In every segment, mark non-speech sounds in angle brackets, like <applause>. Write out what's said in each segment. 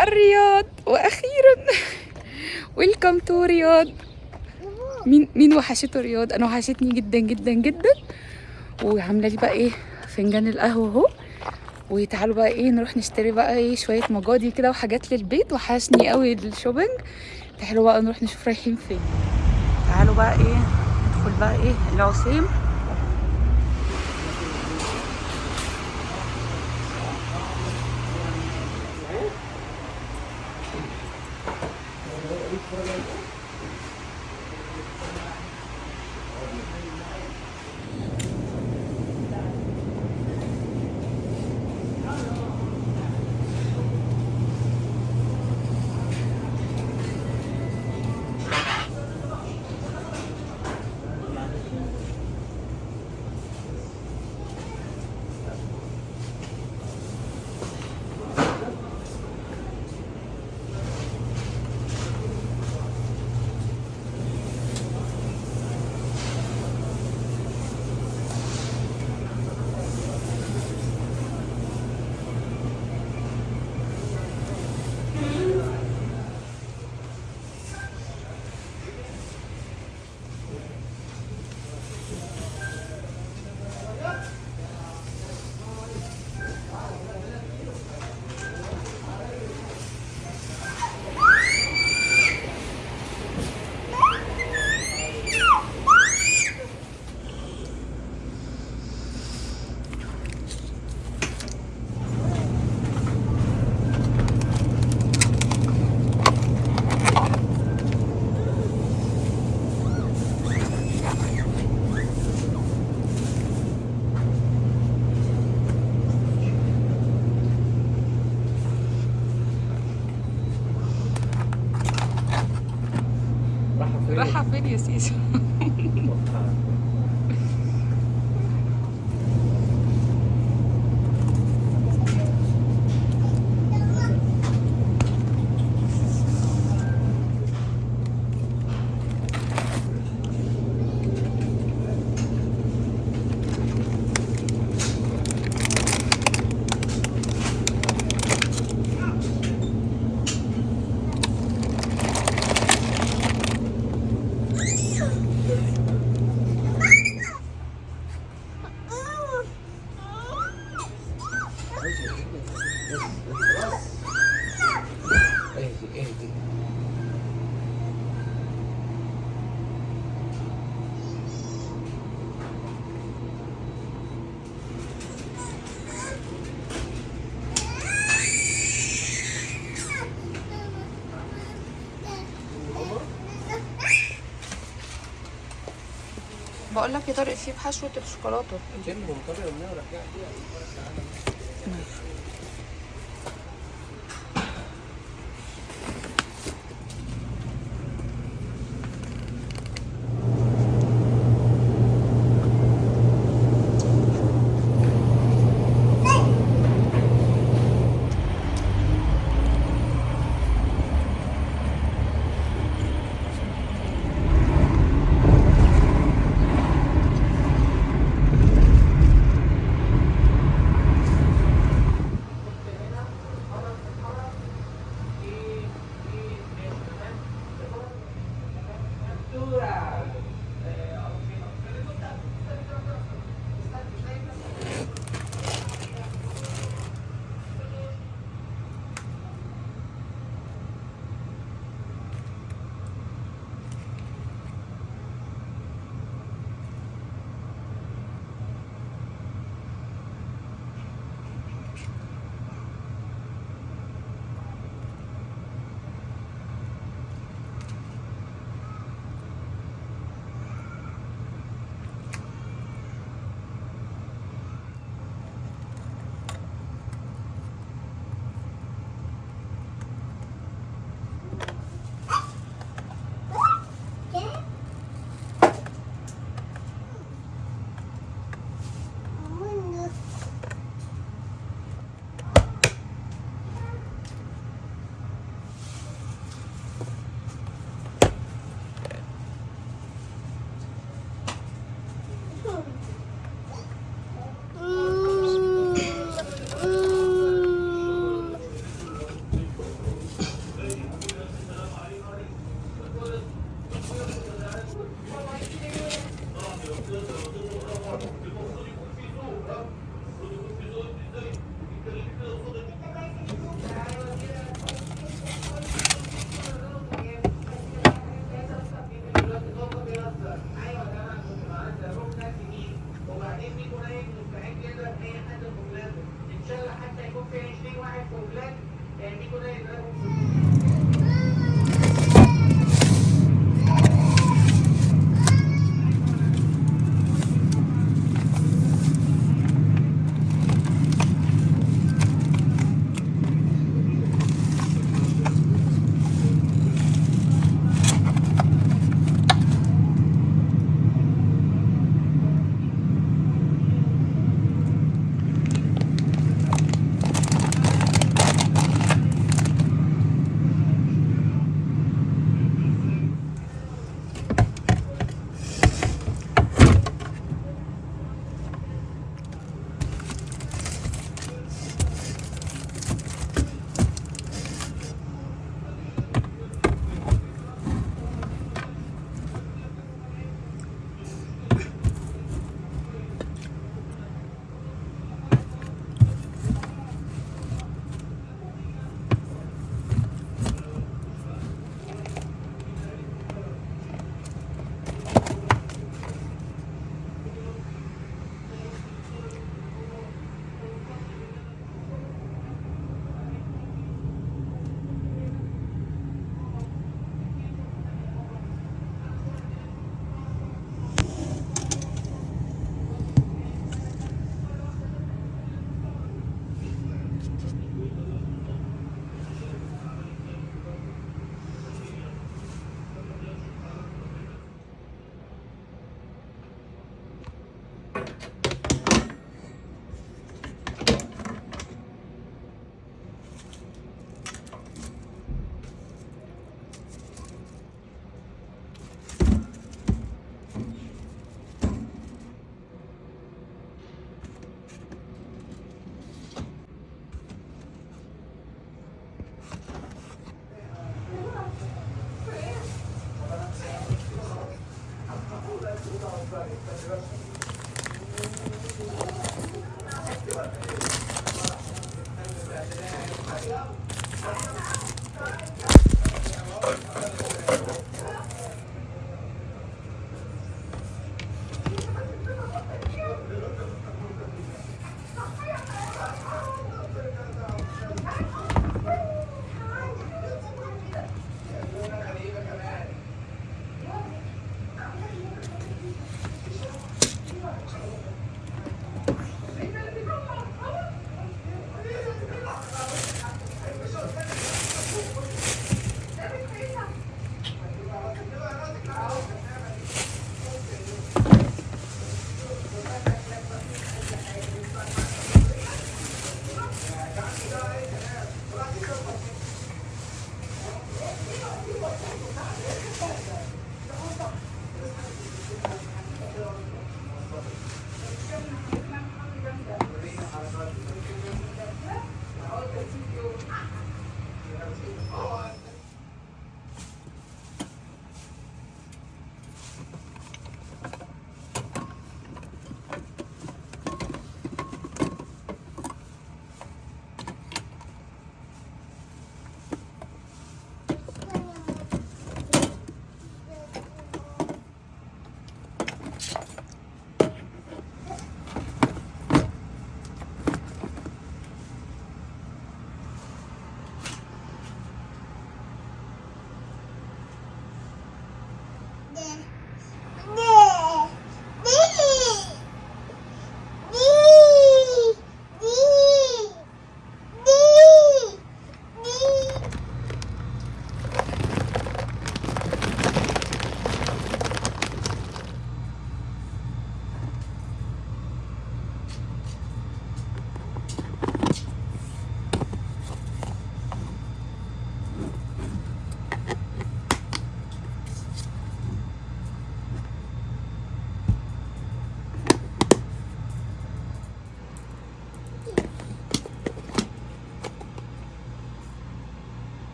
الرياض وأخيرا <laughs> welcome to رياض. مين مين وحشته رياض؟ أنا وحشتني جدا جدا جدا. وعاملة لي بقى إيه؟ فنجان القهوة أهو. وتعالوا بقى إيه نروح نشتري بقى إيه شوية مقاضي كده وحاجات للبيت. وحشني قوي ال shopping. تعالوا بقى نروح نشوف رايحين فين. تعالوا بقى إيه ندخل بقى إيه العثيم. رايحه فين بقول لك يا طارق في بحشوه الشوكولاتة.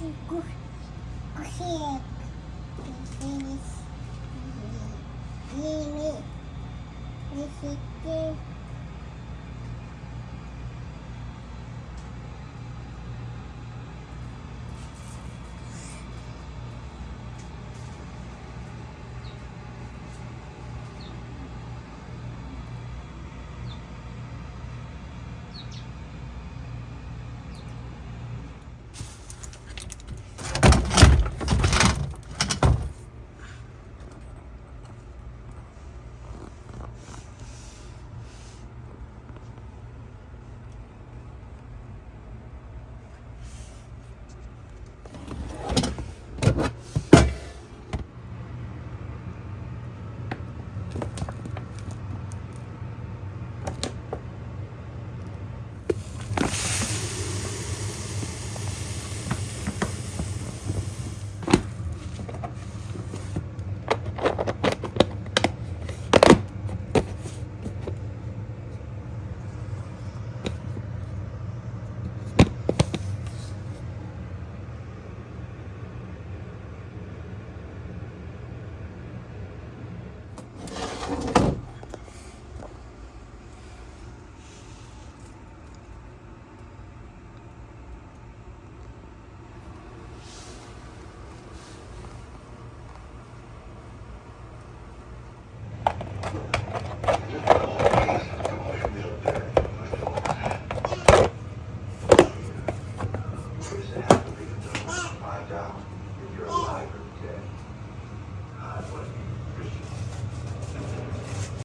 ごごひえびびにしみにして。